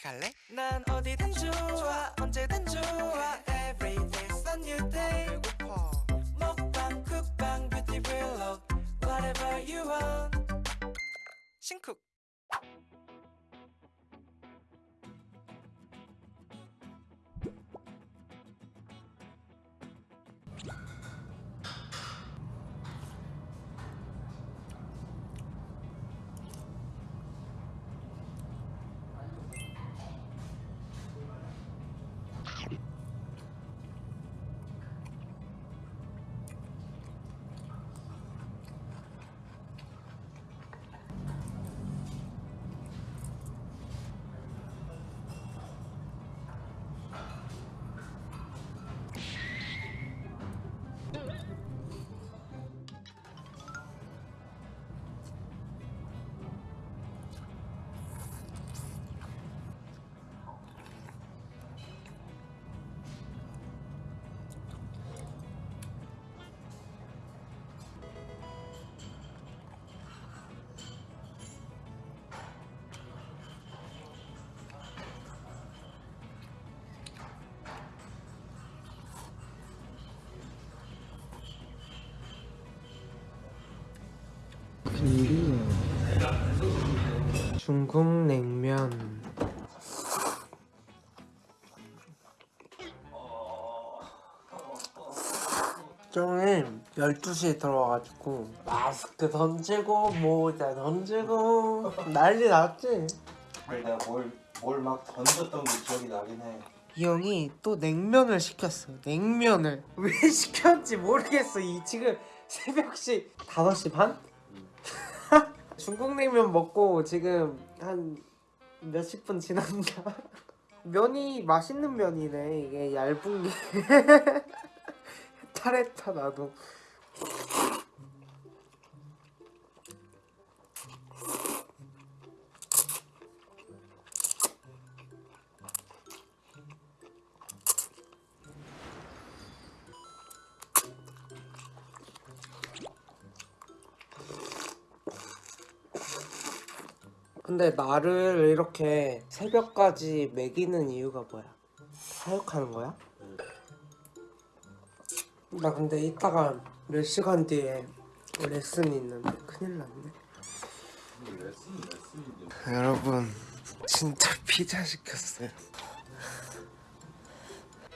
같이 갈래? 난 어디든 좋아 언제든 좋아 Every day's a new day 배고파 먹방 쿡방 뷰티 블록 Whatever you want 싱쿡 중국 냉면. 정에 12시에 들어와가지고 마스크 던지고 모자 던지고 난리 났지? 그래 내가 뭘뭘 막 던졌던 게 기억이 나긴 해. 이 형이 또 냉면을 시켰어 냉면을. 왜 시켰는지 모르겠어. 이 지금 새벽 시 5시 반? 중국 냉면 먹고 지금 한 몇십 분 지났나? 면이 맛있는 면이네 이게 얇은 게 탈했다 나도 근데 나를 이렇게 새벽까지 먹이는 이유가 뭐야? 사육하는 거야? 나 근데 이따가 몇 시간 뒤에 레슨이 있는데 큰일 났네 여러분 진짜 피자 시켰어요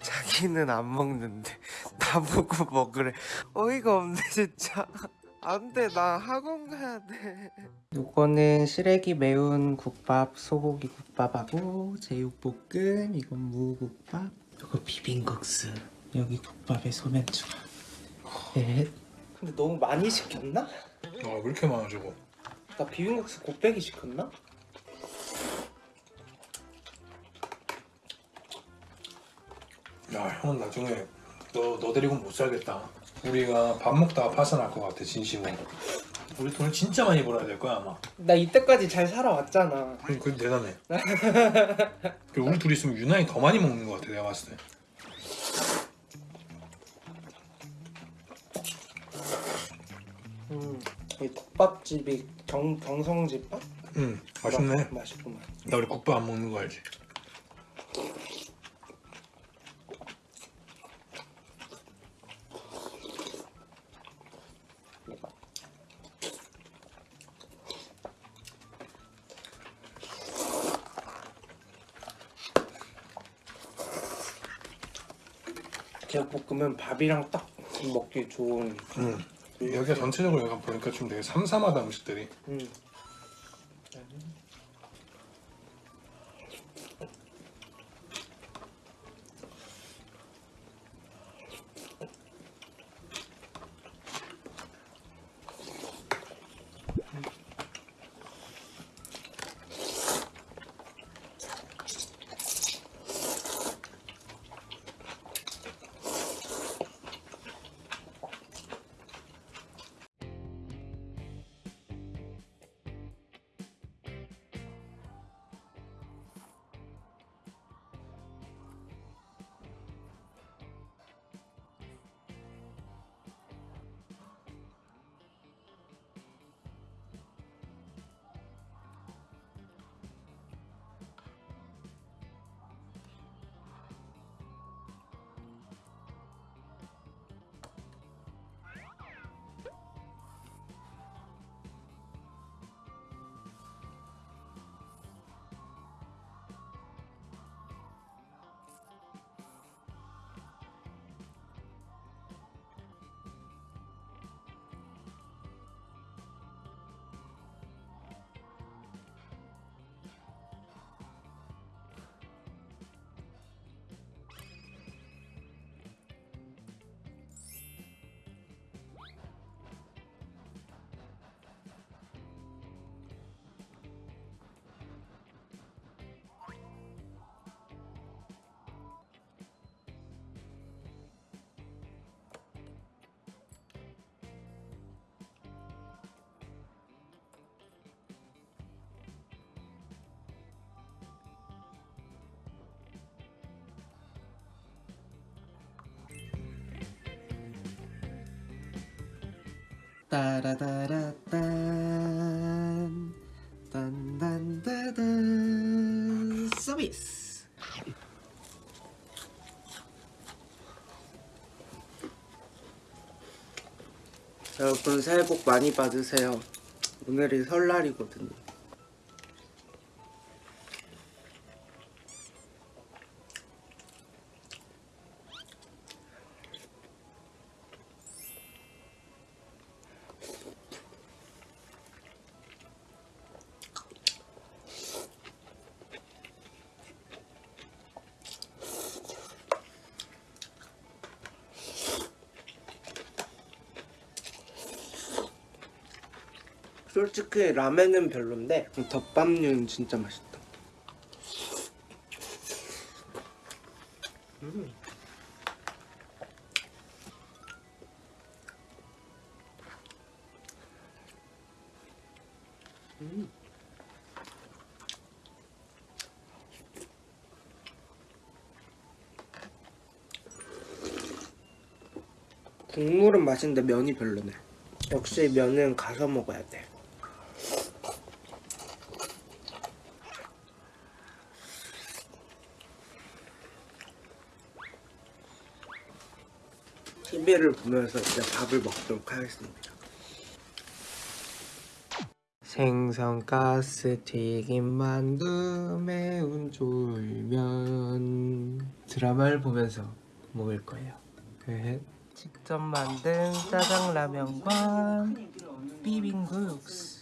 자기는 안 먹는데 나보고 먹으래 어이가 없네 진짜 안돼 나 학원 가야 돼 요거는 시래기 매운 국밥 소고기 국밥하고 제육볶음 이건 무국밥 요거 비빔국수 여기 국밥에 소면 추가 네. 근데 너무 많이 시켰나? 아, 왜 이렇게 많아 저거? 나 비빔국수 곱빼기 시켰나? 야, 형은 나중에 너, 너 데리고 못 살겠다. 우리가 밥 먹다가 파산할 것 같아, 진심으로. 우리 돈을 진짜 많이 벌어야 될 거야, 아마. 나 이때까지 잘 살아왔잖아 응, 그 대단해. 그리고 우리 둘이 있으면 유난히 더 많이 먹는 것 같아, 내가 봤을 때. 음, 이 국밥집이 경, 경성집밥? 응, 맛있네. 맛있구만 나 우리 국밥 안 먹는 거 알지? 제육볶음은 밥이랑 딱 먹기 좋은 응. 여기가 전체적으로 약간 보니까 좀 되게 삼삼하다, 음식들이. 음. 따라다라딴. 딴딴따단. 서비스. 여러분 새해 복 많이 받으세요. 오늘이 설날이거든요 솔직히 라면은 별론데 덮밥류는 진짜 맛있다. 음. 음. 국물은 맛있는데 면이 별로네. 역시 면은 가서 먹어야 돼. TV를 보면서 이제 밥을 먹도록 하겠습니다. 생선 가스 튀김 만두 매운 쫄면 드라마를 보면서 먹을 거예요. 끝. 직접 만든 짜장라면과 비빔국 육수.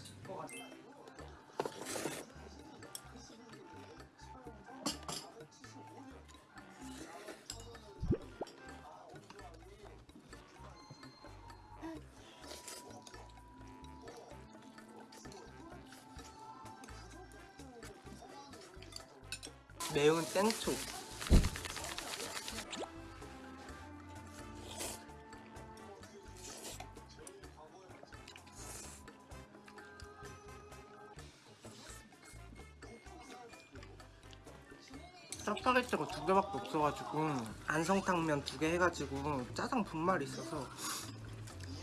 매운 땡초. 짜파게티가 두 개밖에 없어가지고 안성탕면 두 개 해가지고 짜장 분말이 있어서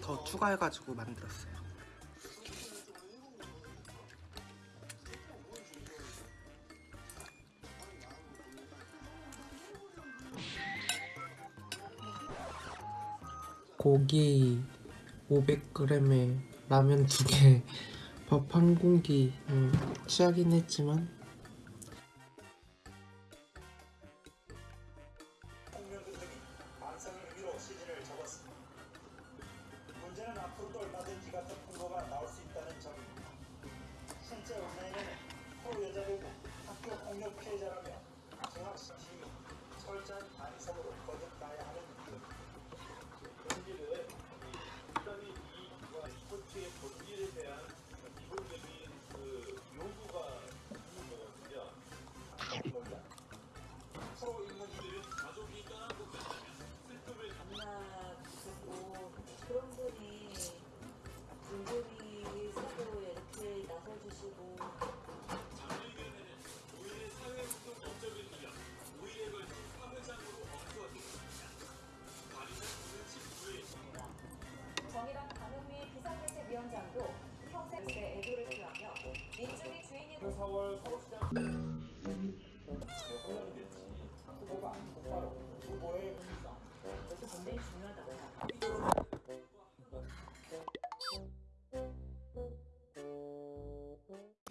더 추가해가지고 만들었어요. 고기 500g에 라면 두 개, 밥 한 공기 음, 취하긴 했지만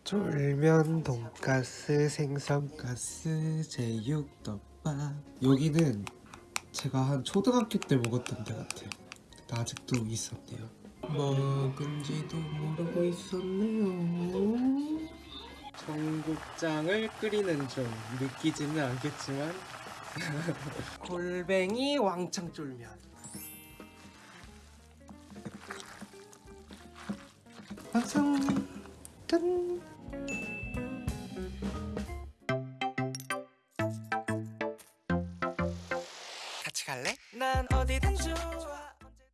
쫄면, 돈가스, 생선가스, 제육덮밥. 여기는 제가 한 초등학교 때 먹었던 데 같아요. 아직도 있었대요. 먹은지도 모르고 있었네요. 청국장을 끓이는 중. 느끼지는 않겠지만. 골뱅이 왕창 쫄면. 완성 짠